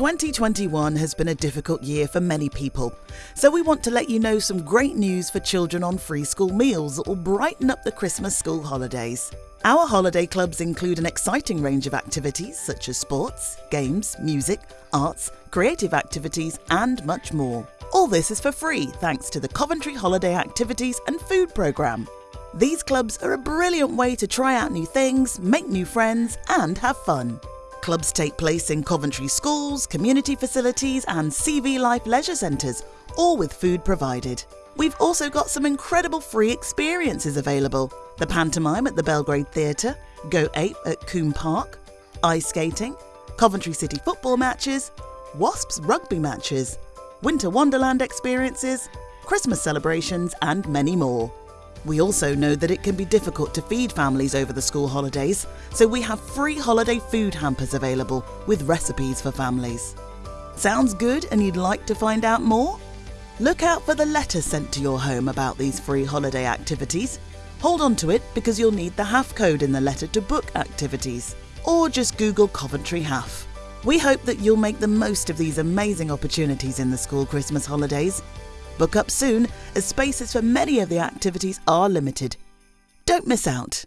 2021 has been a difficult year for many people, so we want to let you know some great news for children on free school meals that will brighten up the Christmas school holidays. Our holiday clubs include an exciting range of activities such as sports, games, music, arts, creative activities, and much more. All this is for free thanks to the Coventry Holiday Activities and Food Programme. These clubs are a brilliant way to try out new things, make new friends, and have fun. Clubs take place in Coventry schools, community facilities, and CV Life leisure centres, all with food provided. We've also got some incredible free experiences available the pantomime at the Belgrade Theatre, Go Ape at Coombe Park, ice skating, Coventry City football matches, Wasps rugby matches, Winter Wonderland experiences, Christmas celebrations, and many more. We also know that it can be difficult to feed families over the school holidays, so we have free holiday food hampers available with recipes for families. Sounds good and you'd like to find out more? Look out for the letter sent to your home about these free holiday activities. Hold on to it because you'll need the HAF code in the letter to book activities. Or just Google Coventry HAF. We hope that you'll make the most of these amazing opportunities in the school Christmas holidays Book up soon, as spaces for many of the activities are limited. Don't miss out.